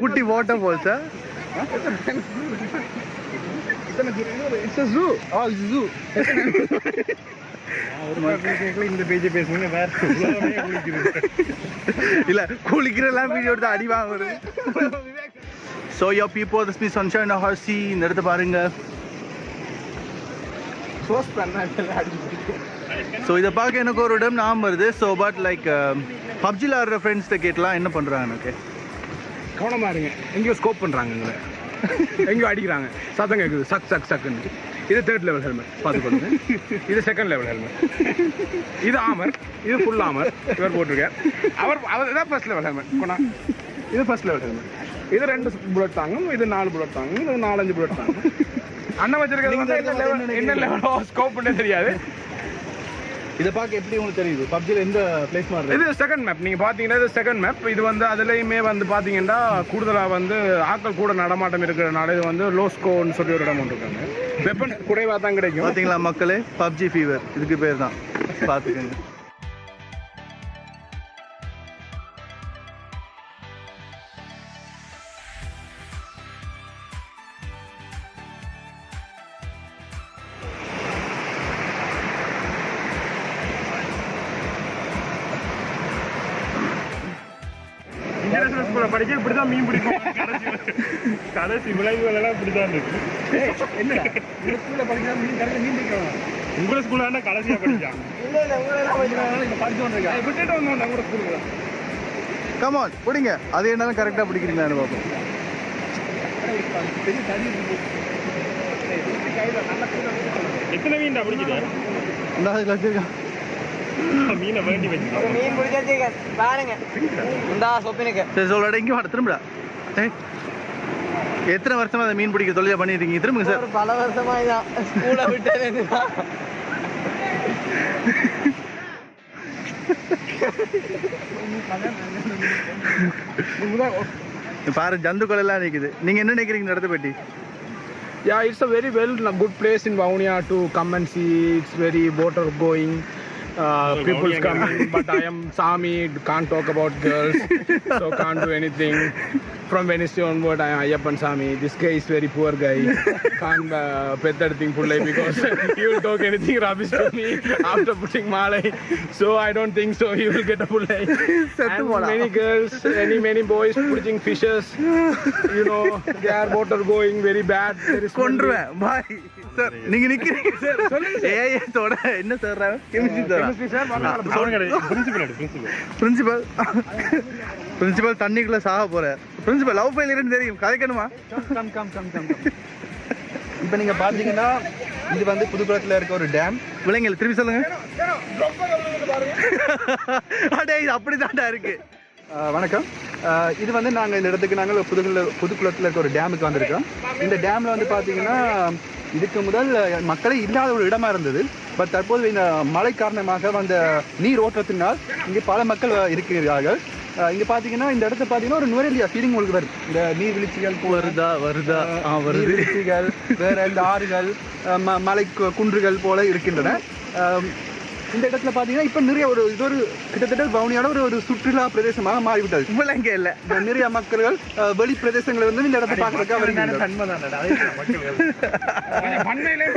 குட்டி வாட்டர் ஃபால்ஸா இந்த பேஜை பேசுங்க வேற இல்ல குளிக்கிறெல்லாம் வீடியோ எடுத்து அடி வாங்குறது. So yo people this me sunshine ஹார்சி இந்த இடத்த பாருங்க. ஸோ இதை பார்க்க எனக்கு ஒரு இடம் ஞாபகம் வருது. ஸோ பட் லைக் பப்ஜியில் ஆடுற ஃப்ரெண்ட்ஸ்கிட்ட கேட்டலாம் என்ன பண்ணுறாங்க எனக்கு கவனமா இருங்க. எங்கேயோ ஸ்கோப் பண்றாங்க எங்களை எங்கேயோ அடிக்கிறாங்க. சத்தம் கேட்குது சக் சக் சக்குன்னு. இது தேர்ட் லெவல் ஹெல்மெட் பார்த்துக்கொள்ளுங்க இது செகண்ட் லெவல் ஹெல்மெட் இது ஆமர் இது ஃபுல் ஆமர் இவர் போட்டிருக்கார். அவர் அவர் இதான் ஃபர்ஸ்ட் லெவல் ஹெல்மெட் கொண்டா. இது ஃபர்ஸ்ட் லெவல் ஹெல்மெட் இது ரெண்டு புல்லட் தாங்கும். இது நாலு புல்லட் தாங்கும். இது நாலஞ்சு புல்லட் தாங்கும். அண்ணன் வச்சிருக்கிறது வந்து என்ன லெவல் என்ன லெவலோ ஸ்கோப் தெரியாது. இதை பார்க்க எப்படி உங்களுக்கு தெரியுது? பப்ஜியில் எந்த பிளேஸ் மாதிரி இது செகண்ட் மேப் நீங்க பாத்தீங்கன்னா இது செகண்ட் மேப் இது வந்து அதுலயுமே வந்து பாத்தீங்கன்னா கூடுதலா வந்து ஆட்கள் கூட நடமாட்டம் இருக்கிறனால இது வந்து லோஸ்கோன்னு சொல்லி ஒரு இடம் இருக்காங்க வெப்பன்ஸ் குறைவா தான் கிடைக்கும். பார்த்தீங்களா மக்களே? பப்ஜி ஃபீவர் இதுக்கு பேர் தான். பார்த்துக்கோங்க. ஸ்கூல்ல படிக்க இப்படிதான் மீன் பிடிக்கும். கடைசி கடைசி விளைவுகள் எல்லாம் இப்படிதான் இருக்கு. என்ன? ஸ்கூல்ல படிச்சா மீன் கடையில் மீன் பிடிக்கலாம் உங்களை ஸ்கூல்ல கடைசியா படிச்சாங்க விட்டுட்டு வந்தோம் நம்ம ஸ்கூலுக்கு கமான் பிடிங்க அது என்னன்னு கரெக்டாக பிடிக்கிறீங்களான்னு பார்ப்போம். எத்தனை மீன் பிடிக்குது? இந்த அதுல வச்சிருக்கான். மீனை வேண்டி வச்சுக்கோங்க மீன் பிடிச்சிருக்க பாருங்க. இந்தா சொப்பினுக்கு. சரி சொல்லடா இங்கே வாட திரும்படா. எத்தனை வருஷமா அதை மீன் பிடிக்க தொழிலாக பண்ணிட்டு இருக்கீங்க? திரும்புங்க சார். பல வருஷமா இதான் ஸ்கூலை விட்டு பாரு ஜந்துக்கள் எல்லாம் நிற்குது நீங்கள் என்ன நினைக்கிறீங்க இடத்த பற்றி Yeah, it's a very well good place in Vaunia to come and see. It's very water going. uh, people but I am Sami, can't talk about girls, so can't do anything. From Venice onward, I am Ayappan Sami. This guy is very poor guy. Can't uh, pet that thing because he will talk anything rubbish to me after putting Malay. So I don't think so. He will get a pullai. and many girls, many many boys putting fishes. You know, their water going very bad. There is. Bye. Sir நீங்க நிக்கிறீங்க sir. ஏஎஸோட என்ன sir chemistry sir principal principal principal principal தண்ணிக்குள்ள சாக போறார் principal love ஃபெயிலியர்னு தெரியும். கதைக்கணுமா? கம் கம் கம் கம் இப்போ நீங்க பாத்தீங்கன்னா இது வந்து புதுக்குளத்துல இருக்க ஒரு டேம் விலங்குகள் திருப்பி சொல்லுங்க. அடே இது அப்படிதான்டா இருக்கு. வணக்கம். இது வந்து நாங்கள் இந்த இடத்துக்கு நாங்கள் புதுக்குள்ள புதுக்குளத்தில் இருக்க ஒரு டேமுக்கு வந்திருக்கோம். இந்த டேமில் வந்து பார்த்தீங்கன்னா இதுக்கு முதல் மக்களே இல்லாத ஒரு இடமா இருந்தது. பட் தற்போது இந்த மழை காரணமாக வந்த நீர் ஓட்டத்தினால் இங்கே பல மக்கள் இருக்கிறார்கள். இங்க பாத்தீங்கன்னா இந்த இடத்த பாத்தீங்கன்னா ஒரு நுரைலியா ஃபீலிங் உங்களுக்கு வருது இந்த நீர்வீழ்ச்சிகள் வருதா வருதா? நீர்வீழ்ச்சிகள் வேற இந்த ஆறுகள் மலை குன்றுகள் போல இருக்கின்றன. இந்த இடத்துல பாத்தீங்கன்னா இப்ப நிறைய ஒரு இது ஒரு கிட்டத்தட்ட வவுனியான ஒரு ஒரு சுற்றுலா பிரதேசமாக மாறிவிட்டது. இங்க இல்ல. நிறைய மக்கள்கள் வெளி பிரதேசங்களை வந்து இந்த இடத்தை பார்க்கறதுக்காக பண்மையிலே